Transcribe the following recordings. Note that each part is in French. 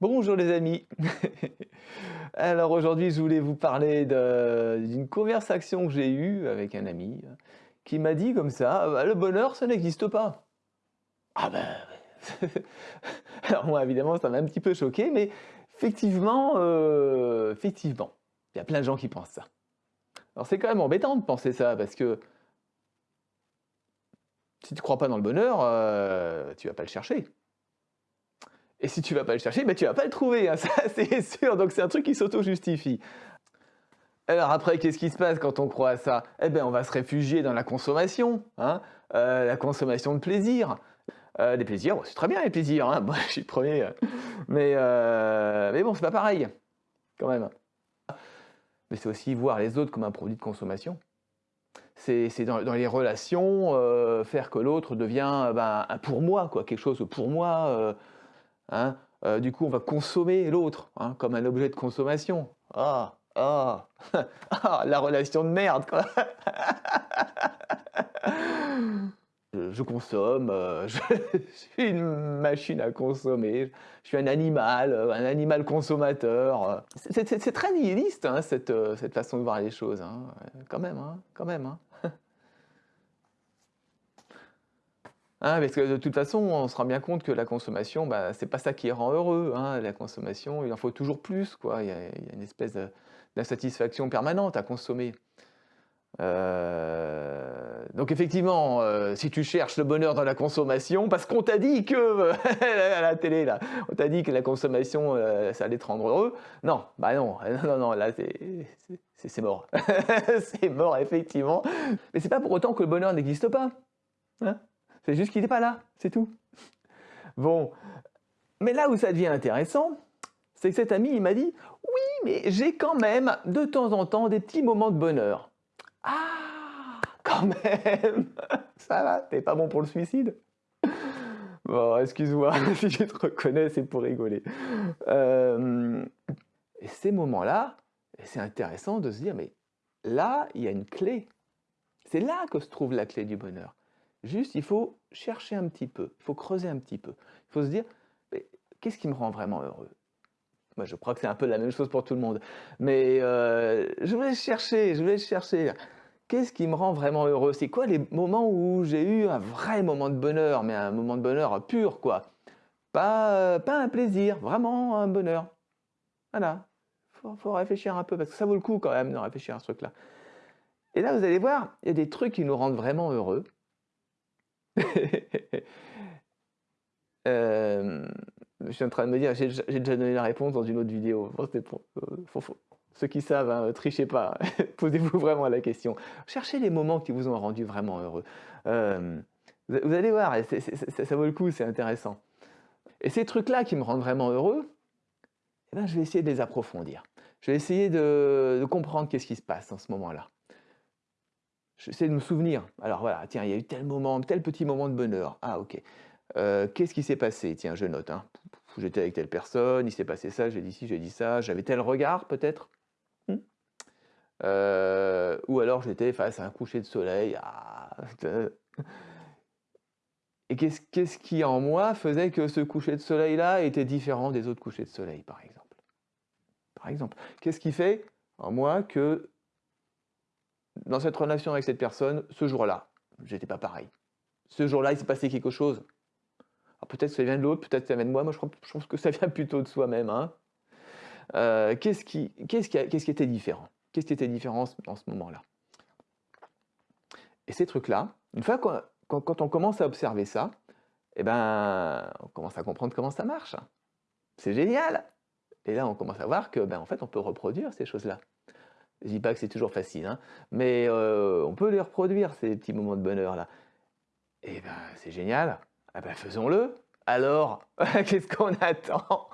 Bonjour les amis Alors aujourd'hui je voulais vous parler d'une conversation que j'ai eue avec un ami qui m'a dit comme ça ah bah, le bonheur ça n'existe pas ». Ah ben Alors moi évidemment ça m'a un petit peu choqué mais effectivement, euh, effectivement, il y a plein de gens qui pensent ça. Alors c'est quand même embêtant de penser ça parce que si tu ne crois pas dans le bonheur, euh, tu vas pas le chercher. Et si tu vas pas le chercher, ben tu vas pas le trouver, hein, ça c'est sûr, donc c'est un truc qui s'auto-justifie. Alors après, qu'est-ce qui se passe quand on croit à ça? Eh bien, on va se réfugier dans la consommation, hein, euh, la consommation de plaisir. Euh, des plaisirs, c'est très bien les plaisirs, hein, moi je suis le premier, mais, euh, mais bon, c'est pas pareil, quand même. Mais c'est aussi voir les autres comme un produit de consommation. C'est dans, les relations, faire que l'autre devient ben, un pour moi, quoi, quelque chose pour moi, Hein. Euh, du coup, on va consommer l'autre hein, comme un objet de consommation. Ah, ah, ah la relation de merde, quoi. je, consomme, euh, je, suis une machine à consommer, je suis un animal, euh, un animal consommateur. C'est très nihiliste, hein, cette, cette, façon de voir les choses, quand même, quand même. Hein, parce que de toute façon, on se rend bien compte que la consommation, bah, c'est pas ça qui rend heureux. Hein. La consommation, il en faut toujours plus. Quoi. Il, y a, une espèce d'insatisfaction permanente à consommer. Euh, donc effectivement, euh, si tu cherches le bonheur dans la consommation, parce qu'on t'a dit que, à la télé, là, on t'a dit que la consommation, euh, ça allait te rendre heureux, non, bah non, non, non, là, c'est mort. c'est mort, effectivement. Mais c'est pas pour autant que le bonheur n'existe pas. Hein c'est juste qu'il n'est pas là, c'est tout. Bon, mais là où ça devient intéressant, c'est que cet ami, il m'a dit « Oui, mais j'ai quand même, de temps en temps, des petits moments de bonheur. » Ah, quand même Ça va, t'es pas bon pour le suicide Bon, excuse-moi, si je te reconnais, c'est pour rigoler. Euh, et ces moments-là, c'est intéressant de se dire, mais là, il y a une clé. C'est là que se trouve la clé du bonheur. Juste, il faut chercher un petit peu, il faut creuser un petit peu. Il faut se dire, qu'est-ce qui me rend vraiment heureux? Moi, je crois que c'est un peu la même chose pour tout le monde. Mais euh, je voulais chercher, je voulais chercher. Qu'est-ce qui me rend vraiment heureux? C'est quoi les moments où j'ai eu un vrai moment de bonheur, mais un moment de bonheur pur, quoi? Pas, pas un plaisir, vraiment un bonheur. Voilà. Il faut, réfléchir un peu, parce que ça vaut le coup quand même de réfléchir à ce truc-là. Et là, vous allez voir, il y a des trucs qui nous rendent vraiment heureux. Euh, je suis en train de me dire, j'ai déjà donné la réponse dans une autre vidéo. euh, ceux qui savent, hein, trichez pas, posez-vous vraiment la question. Cherchez les moments qui vous ont rendu vraiment heureux. Euh, vous, allez voir, ça vaut le coup, c'est intéressant. Et ces trucs-là qui me rendent vraiment heureux, eh ben, je vais essayer de les approfondir. Je vais essayer de comprendre qu'est-ce qui se passe en ce moment-là. J'essaie de me souvenir. Alors voilà, tiens, il y a eu tel moment, tel petit moment de bonheur. Ah ok. Euh, qu'est-ce qui s'est passé? Tiens, je note. Hein. J'étais avec telle personne, il s'est passé ça, j'ai dit ci, j'ai dit ça, j'avais tel regard peut-être? Hmm? Euh, ou alors j'étais face à un coucher de soleil. Ah, et qu'est-ce qui en moi faisait que ce coucher de soleil-là était différent des autres couchers de soleil, par exemple? Par exemple, qu'est-ce qui fait en moi que dans cette relation avec cette personne, ce jour-là, j'étais pas pareil. Ce jour-là, il s'est passé quelque chose. peut-être que ça vient de l'autre, peut-être que ça vient de moi. Moi, je, pense que ça vient plutôt de soi-même. Hein. Euh, qu'est-ce qui, était différent? Qu'est-ce qui était différent dans ce moment-là? Et ces trucs-là, une fois qu'on quand, on commence à observer ça, eh ben, on commence à comprendre comment ça marche. C'est génial Et là, on commence à voir que, ben, en fait, on peut reproduire ces choses-là. Je dis pas que c'est toujours facile, hein, mais euh, on peut les reproduire, ces petits moments de bonheur-là. Et eh ben, c'est génial. Ah ben, faisons-le. Alors, qu'est-ce qu'on attend?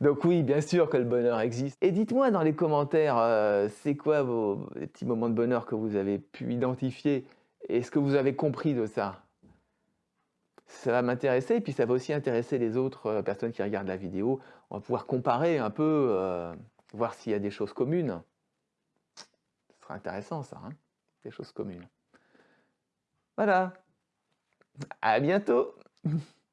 Donc oui, bien sûr que le bonheur existe. Et dites-moi dans les commentaires, euh, c'est quoi vos petits moments de bonheur que vous avez pu identifier? Et ce que vous avez compris de ça? Ça va m'intéresser, et puis ça va aussi intéresser les autres euh, personnes qui regardent la vidéo. On va pouvoir comparer un peu voir s'il y a des choses communes. Ce sera intéressant ça, hein des choses communes. Voilà. À bientôt